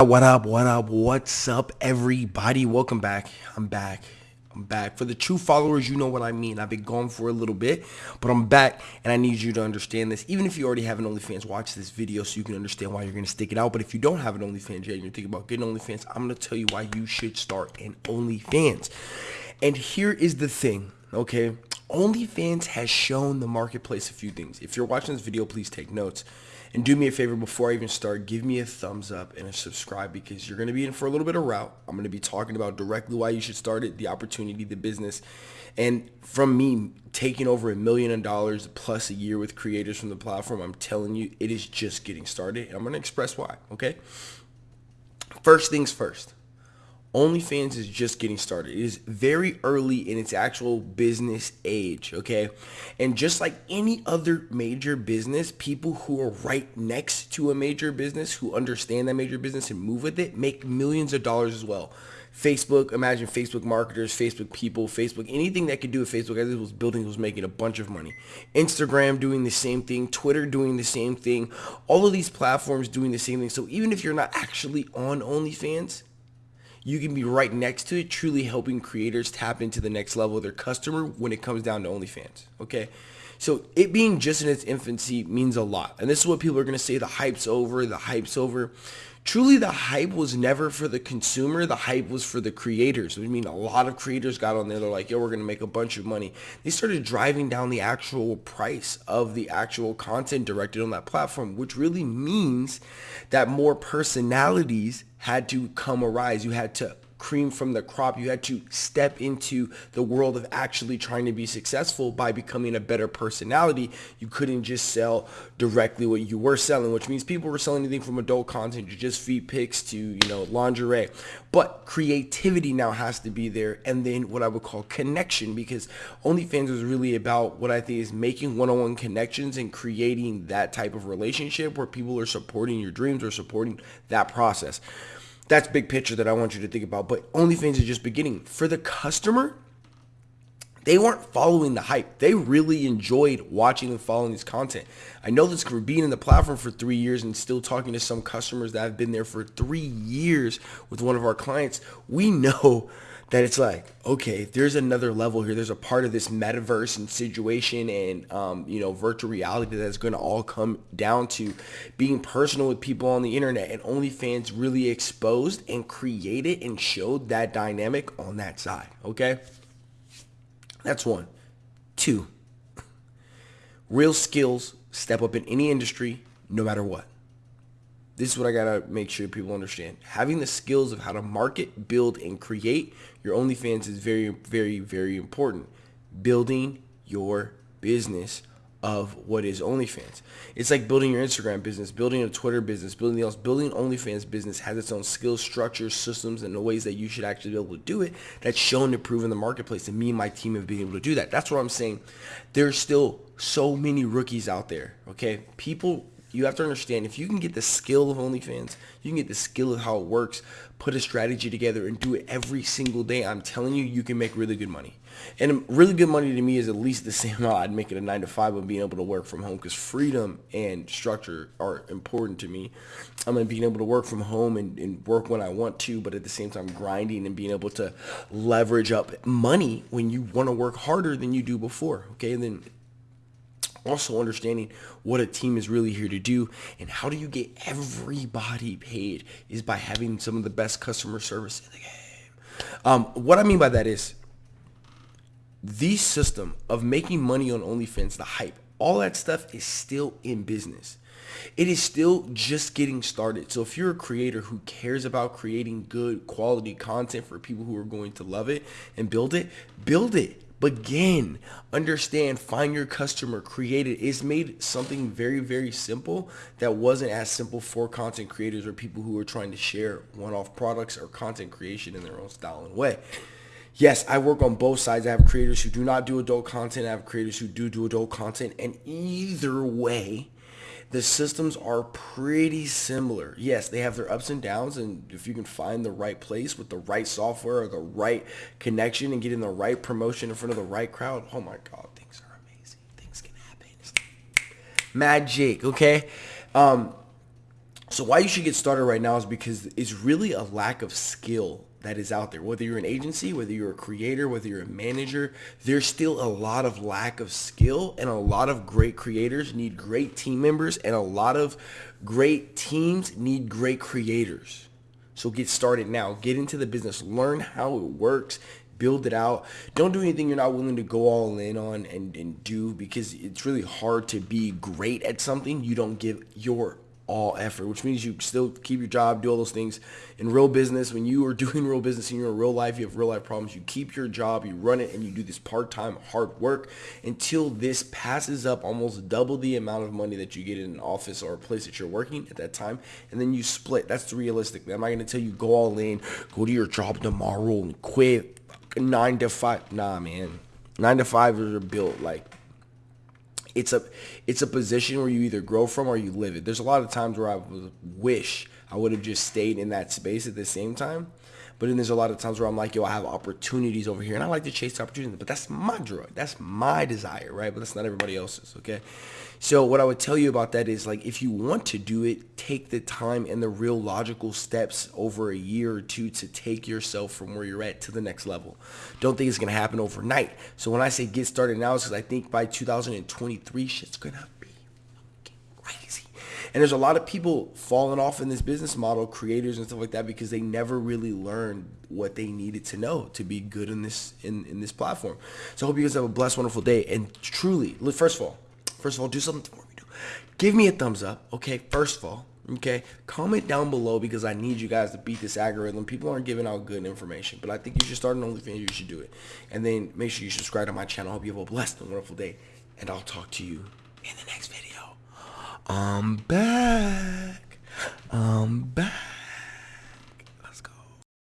What up, what up, what's up, everybody? Welcome back. I'm back. I'm back. For the true followers, you know what I mean. I've been gone for a little bit, but I'm back, and I need you to understand this. Even if you already have an OnlyFans, watch this video so you can understand why you're going to stick it out. But if you don't have an OnlyFans yet and you're thinking about getting OnlyFans, I'm going to tell you why you should start an OnlyFans. And here is the thing, okay? OnlyFans has shown the marketplace a few things. If you're watching this video, please take notes. And do me a favor before I even start, give me a thumbs up and a subscribe because you're going to be in for a little bit of route. I'm going to be talking about directly why you should start it, the opportunity, the business. And from me taking over a million dollars plus a year with creators from the platform, I'm telling you, it is just getting started. And I'm going to express why, okay? First things first. OnlyFans is just getting started. It is very early in its actual business age, okay? And just like any other major business, people who are right next to a major business, who understand that major business and move with it, make millions of dollars as well. Facebook, imagine Facebook marketers, Facebook people, Facebook, anything that could do with Facebook as it was building was making a bunch of money. Instagram doing the same thing, Twitter doing the same thing, all of these platforms doing the same thing. So even if you're not actually on OnlyFans, you can be right next to it, truly helping creators tap into the next level of their customer when it comes down to OnlyFans. Okay. So it being just in its infancy means a lot. And this is what people are going to say, the hype's over, the hype's over. Truly, the hype was never for the consumer. The hype was for the creators. I mean, a lot of creators got on there. They're like, yo, we're going to make a bunch of money. They started driving down the actual price of the actual content directed on that platform, which really means that more personalities had to come arise. You had to cream from the crop. You had to step into the world of actually trying to be successful by becoming a better personality. You couldn't just sell directly what you were selling, which means people were selling anything from adult content to just feed pics to, you know, lingerie. But creativity now has to be there and then what I would call connection because OnlyFans is really about what I think is making one-on-one connections and creating that type of relationship where people are supporting your dreams or supporting that process that's big picture that I want you to think about. But OnlyFans is just beginning. For the customer, they weren't following the hype. They really enjoyed watching and following this content. I know this for being in the platform for three years and still talking to some customers that have been there for three years with one of our clients. We know that it's like, okay, there's another level here. There's a part of this metaverse and situation and, um, you know, virtual reality that's going to all come down to being personal with people on the internet. And OnlyFans really exposed and created and showed that dynamic on that side. Okay. That's one. Two, real skills step up in any industry, no matter what. This is what I gotta make sure people understand. Having the skills of how to market, build, and create your OnlyFans is very, very, very important. Building your business of what is OnlyFans. It's like building your Instagram business, building a Twitter business, building else. Building OnlyFans business has its own skills, structures, systems, and the ways that you should actually be able to do it. That's shown to prove in the marketplace, and me and my team have been able to do that. That's what I'm saying. There's still so many rookies out there. Okay, people you have to understand if you can get the skill of OnlyFans, you can get the skill of how it works, put a strategy together and do it every single day. I'm telling you, you can make really good money. And really good money to me is at least the same amount I'd make it a nine to five of being able to work from home because freedom and structure are important to me. I'm mean, being able to work from home and, and work when I want to, but at the same time grinding and being able to leverage up money when you want to work harder than you do before. Okay, and then also understanding what a team is really here to do and how do you get everybody paid is by having some of the best customer service in the game. Um, what I mean by that is the system of making money on OnlyFans, the hype, all that stuff is still in business. It is still just getting started. So if you're a creator who cares about creating good quality content for people who are going to love it and build it, build it begin. Understand find your customer create it. It's made something very very simple that wasn't as simple for content creators or people who are trying to share one-off products or content creation in their own style and way. Yes i work on both sides. I have creators who do not do adult content. I have creators who do do adult content. And either way the systems are pretty similar. Yes, they have their ups and downs, and if you can find the right place with the right software or the right connection and getting the right promotion in front of the right crowd, oh my God, things are amazing. Things can happen. Magic, okay? Um, So why you should get started right now is because it's really a lack of skill that is out there. Whether you're an agency, whether you're a creator, whether you're a manager, there's still a lot of lack of skill and a lot of great creators need great team members and a lot of great teams need great creators. So get started now. Get into the business. Learn how it works. Build it out. Don't do anything you're not willing to go all in on and, and do because it's really hard to be great at something you don't give your all effort, which means you still keep your job, do all those things. In real business, when you are doing real business and you're in real life, you have real life problems, you keep your job, you run it, and you do this part-time hard work until this passes up almost double the amount of money that you get in an office or a place that you're working at that time, and then you split. That's the realistic. I'm not going to tell you go all in, go to your job tomorrow and quit nine to five. Nah, man. Nine to five are built like it's a it's a position where you either grow from or you live it. There's a lot of times where I wish I would have just stayed in that space at the same time. But then there's a lot of times where I'm like, yo, I have opportunities over here, and I like to chase opportunities. But that's my drug. That's my desire, right? But that's not everybody else's, okay? So what I would tell you about that is like, if you want to do it, take the time and the real logical steps over a year or two to take yourself from where you're at to the next level. Don't think it's gonna happen overnight. So when I say get started now, it's because I think by 2023, shit's gonna be crazy. And there's a lot of people falling off in this business model, creators and stuff like that, because they never really learned what they needed to know to be good in this in, in this platform. So I hope you guys have a blessed, wonderful day. And truly, first of all, first of all, do something for me. Do Give me a thumbs up, okay? First of all, okay? Comment down below because I need you guys to beat this algorithm. People aren't giving out good information, but I think you should start an OnlyFans. You should do it. And then make sure you subscribe to my channel. I hope you have a blessed and wonderful day. And I'll talk to you in the next video. I'm back. I'm back.